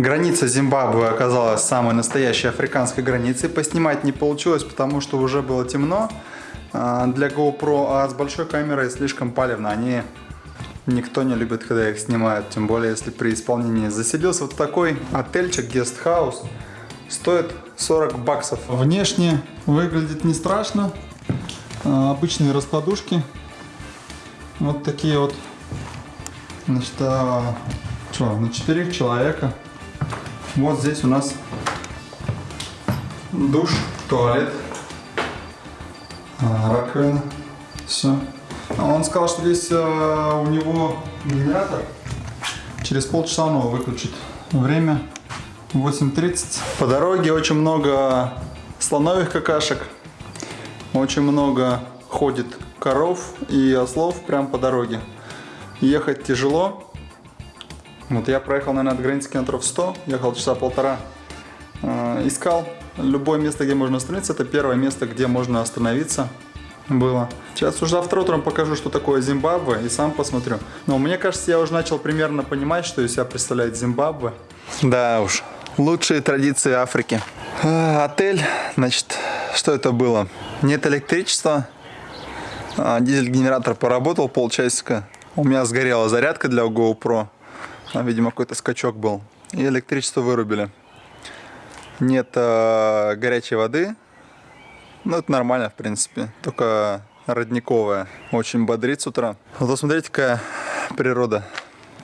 Граница Зимбабве оказалась самой настоящей африканской границей. Поснимать не получилось, потому что уже было темно а, для GoPro, а с большой камерой слишком палевно. Они никто не любит, когда их снимают, тем более если при исполнении. Заселился вот такой отельчик, гестхаус. Стоит 40 баксов. Внешне выглядит не страшно. А, обычные раскладушки. Вот такие вот. Значит, а, что, на четырех человека. Вот здесь у нас душ, туалет, а, раковина. Все. Он сказал, что здесь а, у него генератор. Через полчаса он его выключит. Время 8.30. По дороге очень много слоновых какашек. Очень много ходит коров и ослов прямо по дороге. Ехать тяжело. Вот я проехал, наверное, от границы километров 100, ехал часа полтора. Э, искал любое место, где можно остановиться. Это первое место, где можно остановиться было. Сейчас уже завтра утром покажу, что такое Зимбабве, и сам посмотрю. Но мне кажется, я уже начал примерно понимать, что из себя представляет Зимбабве. Да уж, лучшие традиции Африки. А, отель, значит, что это было? Нет электричества, а, дизель-генератор поработал полчасика. У меня сгорела зарядка для GoPro. Видимо, какой-то скачок был. И электричество вырубили. Нет э, горячей воды. Ну, это нормально, в принципе. Только родниковая. Очень бодрит с утра. Вот смотрите, какая природа.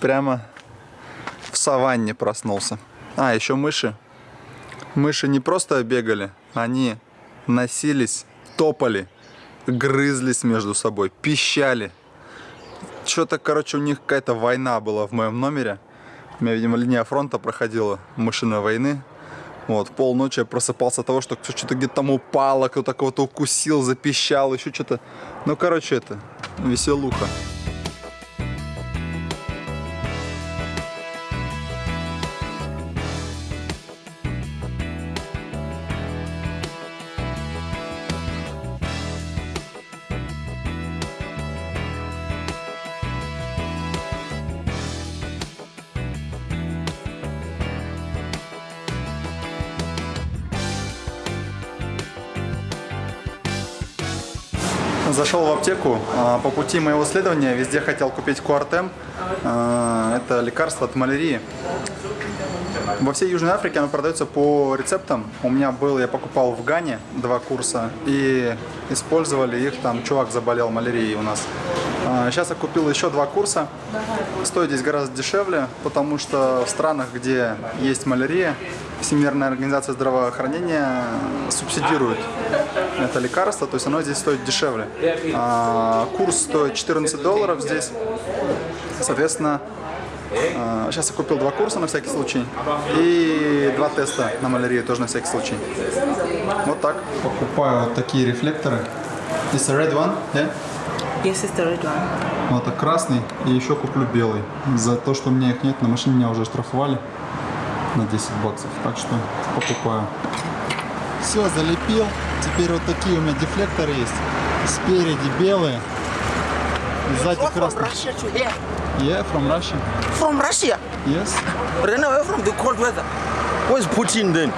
Прямо в саванне проснулся. А, еще мыши. Мыши не просто бегали, они носились, топали, грызлись между собой, пищали. Что-то, короче, у них какая-то война была в моем номере. У меня, видимо, линия фронта проходила, машина войны. Вот, полночи я просыпался от того, что что-то где-то там упало, кто-то кого-то укусил, запищал, еще что-то. Ну, короче, это веселуха. Зашел в аптеку. А, по пути моего исследования везде хотел купить Куартем. А, это лекарство от малярии. Во всей Южной Африке оно продается по рецептам. У меня был, я покупал в Гане два курса и использовали их, там чувак заболел малярией у нас. Сейчас а, я купил еще два курса. Стоит здесь гораздо дешевле, потому что в странах, где есть малярия, Всемирная организация здравоохранения субсидирует это лекарство, то есть оно здесь стоит дешевле. А, курс стоит 14 долларов здесь, соответственно, сейчас я купил два курса на всякий случай и два теста на малярию тоже на всякий случай. Вот так. Покупаю вот такие рефлекторы. It's a red one, yeah? Yes, it's the red one. Вот это красный и еще куплю белый. За то, что у меня их нет, на машине меня уже штрафовали на 10 баксов. Так что покупаю. Все, залепил. Теперь вот такие у меня дефлекторы есть. Спереди белые. Сзади here. Yeah, from Russia. From Russia? Yes. Ran away from the cold weather. Where's Putin then?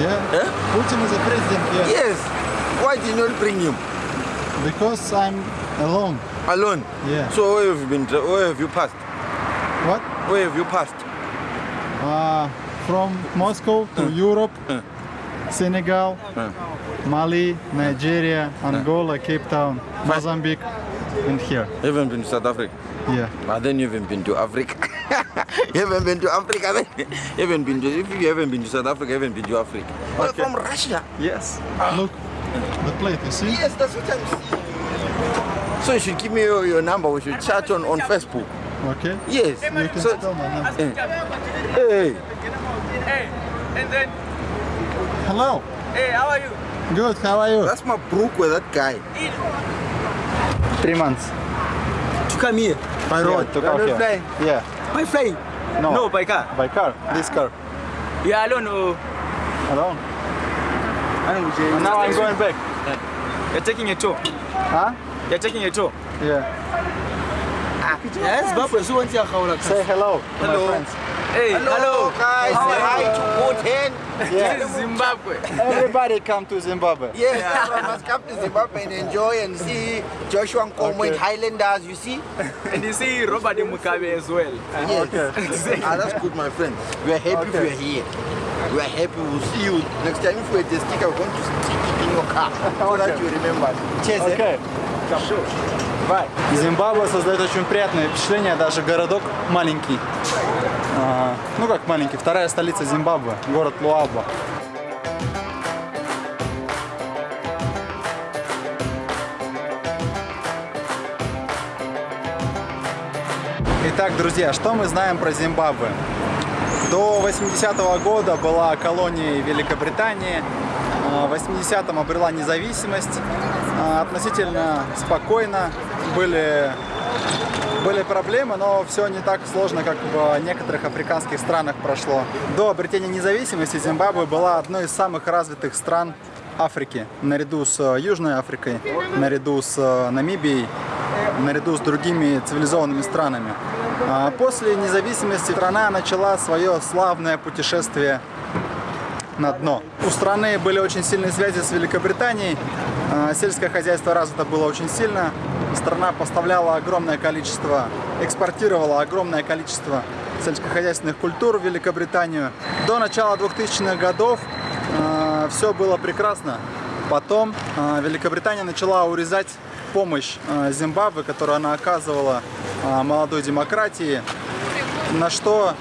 Yeah. Eh? Putin is a president, yeah. Yes. Why did you not bring him? Because I'm alone. Alone? Yeah. So where have you been? Where have you passed? What? Where have you passed? Uh, from Moscow to Europe, Senegal, Mali, Nigeria, Angola, Cape Town, Mozambique, and here. You haven't been to South Africa? Yeah. But then you haven't been to Africa. you haven't been to Africa then? You haven't been to, if you haven't been to South Africa, you haven't been to Africa. Okay. from Russia? Yes. Ah. Look, the plate, you see? Yes, that's what I'm seeing. So you should give me your, your number. We should chat on, on Facebook. Okay. Yes. You can So, tell my number. hey, Hey, and then, Hello. hey, how are you? Good, how are you? that's my brook with that guy. Three months. To come here. By road to come not here. flying? Yeah. By flying? No. No, by car. By car. This car. You are alone or? Alone. I don't know. And now I'm going back. You're taking a tour. Huh? You're taking a tour. Yeah. Ah, yes, Zimbabwe, so what's your Say hello to Hello. my friends. Hey, hello. guys. Say hi to Goten. This is Zimbabwe. Everybody come to Zimbabwe. Yes, everyone must come to Zimbabwe and enjoy and see Joshua Nkomo Okay. and Highlanders. You see? And you see Robert Mugabe as well. Yes. ah, that's good, my friend. We are happy Okay. we are here. We are happy we'll see you next time. If we're the sticker, we're going to stick it in your car so that you remember. Cheers. eh? Окей. Бай. Зимбабве создает очень приятное впечатление, даже городок маленький. А, ну как маленький, вторая столица Зимбабве, город Луаба. Итак, друзья, что мы знаем про Зимбабве? До 80-го года была колонией Великобритании. А, В 80-м обрела независимость. А, Относительно спокойно. Были, были проблемы, но все не так сложно, как в некоторых африканских странах прошло. До обретения независимости Зимбабве была одной из самых развитых стран Африки, наряду с Южной Африкой, наряду с э, Намибией, наряду с другими цивилизованными странами. А После независимости страна начала свое славное путешествие на дно. У страны были очень сильные связи с Великобританией, а, сельское хозяйство развито было очень сильно, страна поставляла огромное количество, экспортировала огромное количество сельскохозяйственных культур в Великобританию. До начала 2000-х годов все было прекрасно. Потом а, Великобритания начала урезать помощь а, Зимбабве, которую она оказывала а, молодой демократии, на что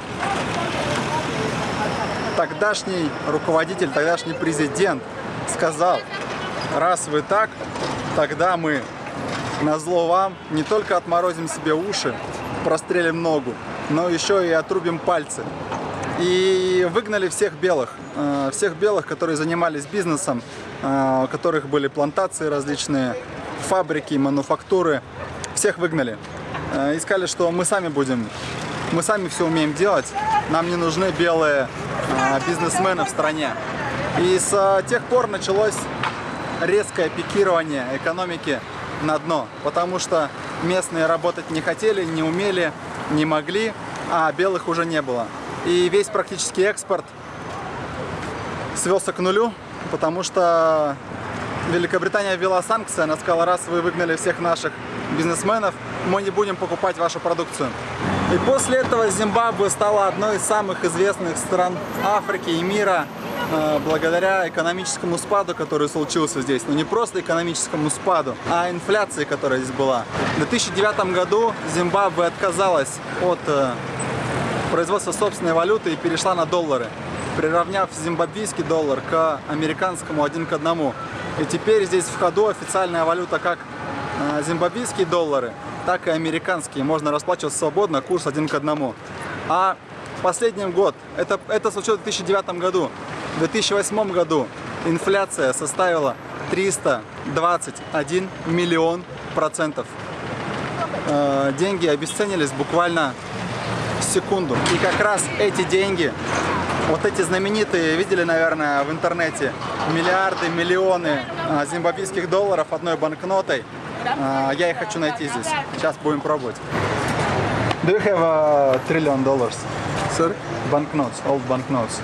тогдашний руководитель, тогдашний президент сказал, раз вы так, тогда мы на зло вам не только отморозим себе уши, прострелим ногу, но еще и отрубим пальцы. И выгнали всех белых, э, всех белых, которые занимались бизнесом, э, у которых были плантации различные, фабрики, мануфактуры, всех выгнали. Э, И сказали, что мы сами будем, мы сами все умеем делать, нам не нужны белые э, бизнесмены в стране. И с э, тех пор началось резкое пикирование экономики на дно, потому что местные работать не хотели, не умели, не могли, а белых уже не было. И весь практически экспорт свелся к нулю, потому что Великобритания ввела санкции, она сказала, раз вы выгнали всех наших бизнесменов, мы не будем покупать вашу продукцию. И после этого Зимбабве стала одной из самых известных стран Африки и мира э, благодаря экономическому спаду, который случился здесь. Но не просто экономическому спаду, а инфляции, которая здесь была. В 2009 году Зимбабве отказалась от э, производства собственной валюты и перешла на доллары, приравняв зимбабвийский доллар к американскому один к одному. И теперь здесь в ходу официальная валюта как э, зимбабвийские доллары, так и американские. Можно расплачиваться свободно, курс один к одному. А последний год, это, это случилось в 2009 году, в 2008 году инфляция составила 321 миллион процентов. Э, деньги обесценились буквально в секунду. И как раз эти деньги, вот эти знаменитые, видели, наверное, в интернете, миллиарды, миллионы а, зимбабвийских долларов одной банкнотой, а, я их хочу найти здесь. Сейчас будем пробовать. Do you have a trillion dollars? Sorry? Banknotes, old banknotes.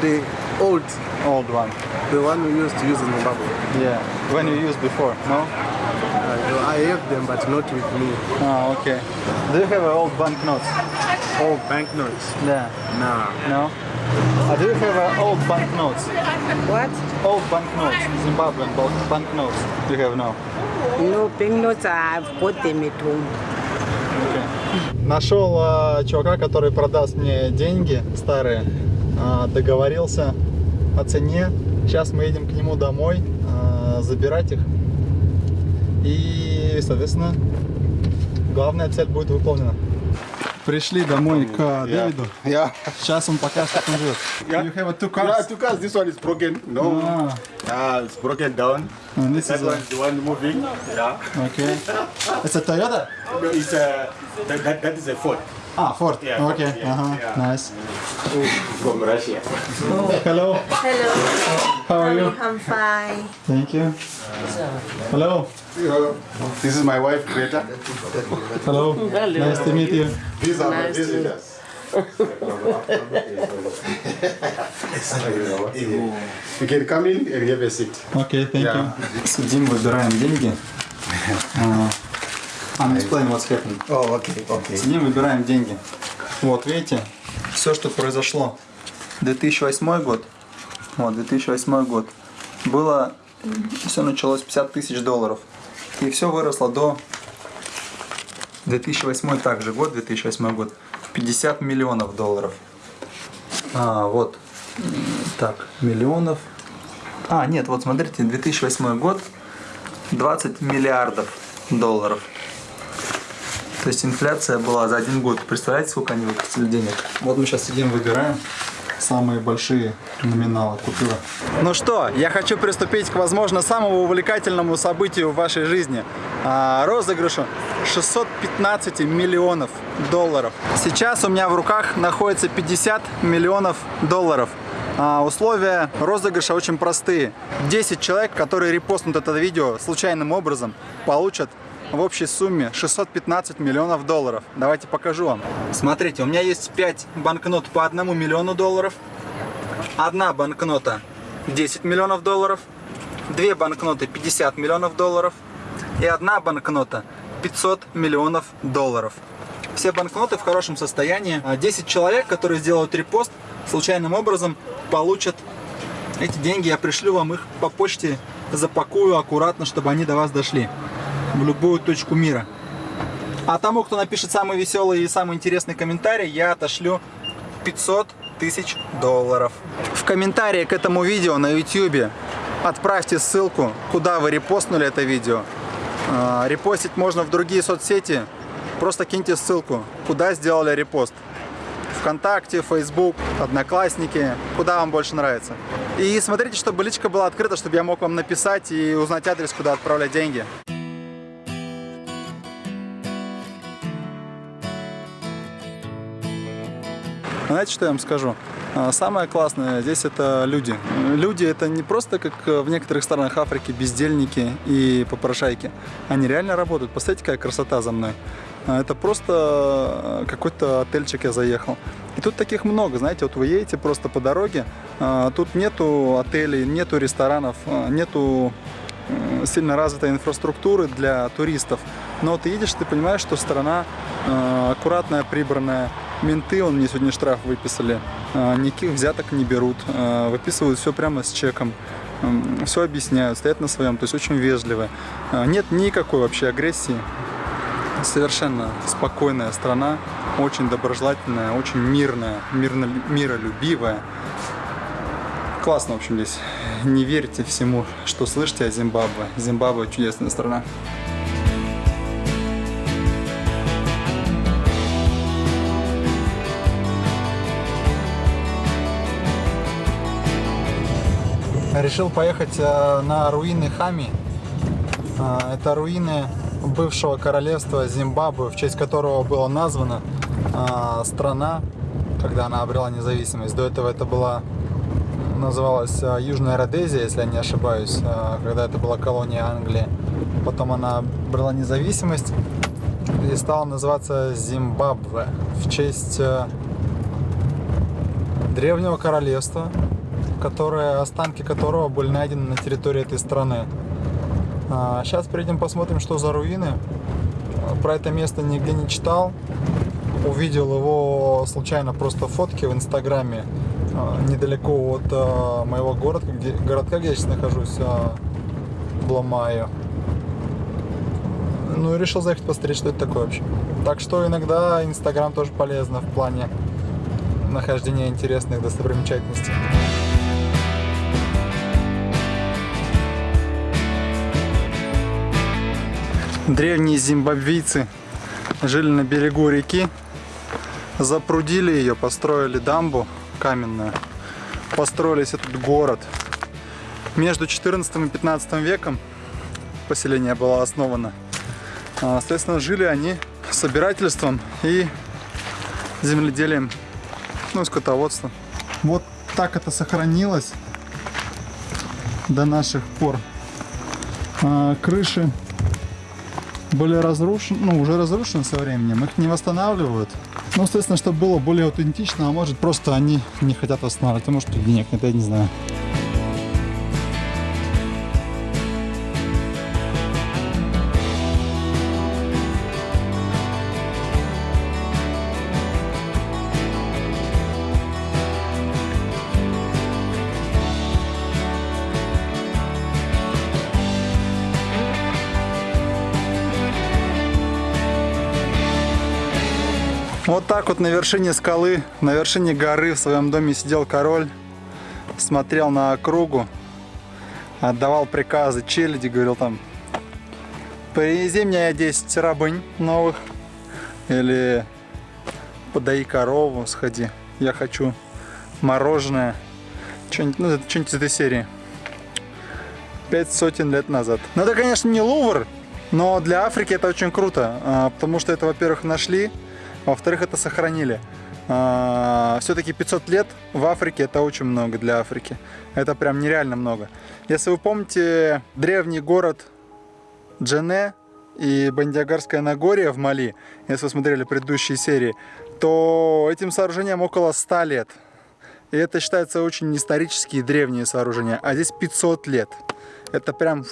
The old, Old one. the one we used to use in Zimbabwe. Yeah. When you used before, no? Uh, I have them, but not with me. Ah, okay. Do you have old banknotes? All banknotes. Yeah. Nah. No? Uh, do you have uh, old banknotes? What? Old banknotes, Zimbabwean bank- banknotes. Do you have now? No banknotes. I've got them at home. Нашел э, чувака, который продаст мне деньги старые. Э, договорился о цене. Сейчас мы едем к нему домой э, забирать их. И, соответственно, главная цель будет выполнена. Пришли домой к Дэвиду. Yeah. Сейчас он покажет, как он живет. You have two Yeah, cars? two cars. This one is broken. No. Ah, Yeah, it's broken down. and this That is one a, is the one moving. Yeah. okay. It's a Toyota? No, It's a that, that, that is a Ford Ah, Ford. Yeah, Ford, okay. yeah, uh-huh. yeah. Nice. from Russia. Hello. Hello. How are you? I'm fine. Thank you. Hello. This is my wife Greta. Hello. Nice to meet you. These are my visitors. You can come in and have a seat. Окей, thank you. Yeah. Сидим, выбираем деньги. А, I'm explaining what's happening. Oh, okay, okay. Сидим, выбираем деньги. Вот, видите, все, что произошло. 2008 год. Вот, 2008 год. Было, все началось 50 тысяч долларов. И все выросло до 2008 также год, 2008 год. 50 миллионов долларов. А, вот. Так, миллионов. А, нет, вот смотрите, 2008 год. 20 миллиардов долларов. То есть инфляция была за один год. Представляете, сколько они выпустили денег? Вот мы сейчас сидим, выбираем самые большие номиналы купюры. Ну что, я хочу приступить к, возможно, самому увлекательному событию в вашей жизни. А, розыгрышу 615 миллионов долларов. Сейчас у меня в руках находится 50 миллионов долларов. А, условия розыгрыша очень простые. 10 человек, которые репостнут это видео случайным образом, получат в общей сумме 615 миллионов долларов. Давайте покажу вам. Смотрите, у меня есть 5 банкнот по 1 миллиону долларов. Одна банкнота 10 миллионов долларов. Две банкноты 50 миллионов долларов. И одна банкнота 500 миллионов долларов. Все банкноты в хорошем состоянии. А 10 человек, которые сделают репост, случайным образом получат эти деньги. Я пришлю вам их по почте, запакую аккуратно, чтобы они до вас дошли в любую точку мира. А тому, кто напишет самый веселый и самый интересный комментарий, я отошлю 500 тысяч долларов. В комментарии к этому видео на YouTube отправьте ссылку, куда вы репостнули это видео. А, Репостить можно в другие соцсети. Просто киньте ссылку, куда сделали репост. ВКонтакте, Facebook, Одноклассники, куда вам больше нравится. И смотрите, чтобы личка была открыта, чтобы я мог вам написать и узнать адрес, куда отправлять деньги. Знаете, что я вам скажу? А, Самое классное здесь это люди. Люди это не просто как в некоторых странах Африки бездельники и попрошайки. Они реально работают. Посмотрите, какая красота за мной. А, Это просто какой-то отельчик я заехал. И тут таких много, знаете, вот вы едете просто по дороге, а, тут нету отелей, нету ресторанов, нету э, сильно развитой инфраструктуры для туристов. Но ты едешь, ты понимаешь, что страна э, аккуратная, прибранная. Менты, он мне сегодня штраф выписали, э, никаких взяток не берут, э, выписывают все прямо с чеком, все объясняют, стоят на своем, то есть очень вежливо. Э, Нет никакой вообще агрессии. Совершенно спокойная страна, очень доброжелательная, очень мирная, мирно, миролюбивая. Классно, в общем, здесь. Не верьте всему, что слышите о Зимбабве. Зимбабве чудесная страна. Решил поехать э, на руины Хами. Э, Это руины бывшего королевства Зимбабве, в честь которого была названа э, страна, когда она обрела независимость. До этого это была называлась Южная Родезия, если я не ошибаюсь, когда это была колония Англии. Потом она брала независимость и стала называться Зимбабве в честь древнего королевства, которое, останки которого были найдены на территории этой страны. А, Сейчас придем посмотрим, что за руины. Про это место нигде не читал. Увидел его случайно просто фотки в инстаграме а, недалеко от а, моего города, где, городка, где я сейчас нахожусь, а, Бломаю. Ну и решил заехать посмотреть, что это такое вообще. Так что иногда инстаграм тоже полезно в плане нахождения интересных достопримечательностей. Древние зимбабвийцы жили на берегу реки, запрудили ее, построили дамбу каменную, построились этот город. Между 14 и 15 веком поселение было основано. А, Соответственно, жили они собирательством и земледелием, ну, скотоводством. Вот так это сохранилось до наших пор. А, Крыши были разрушены, ну, уже разрушены со временем, их не восстанавливают. Ну, соответственно, чтобы было более аутентично, а может просто они не хотят восстанавливать, потому что денег нет, я не знаю. Вот так вот на вершине скалы, на вершине горы в своем доме сидел король, смотрел на округу, отдавал приказы челяди, говорил там, привези мне 10 рабынь новых, или подай корову, сходи, я хочу мороженое, что-нибудь ну, что-нибудь из этой серии. Пять сотен лет назад. Ну это, конечно, не Лувр, но для Африки это очень круто, а, потому что это, во-первых, нашли, во-вторых, это сохранили. Все-таки 500 лет в Африке это очень много для Африки. Это прям нереально много. Если вы помните древний город Джене и Бандиагарское Нагорье в Мали, если вы смотрели предыдущие серии, то этим сооружениям около 100 лет. И это считается очень исторические древние сооружения. А здесь 500 лет. Это прям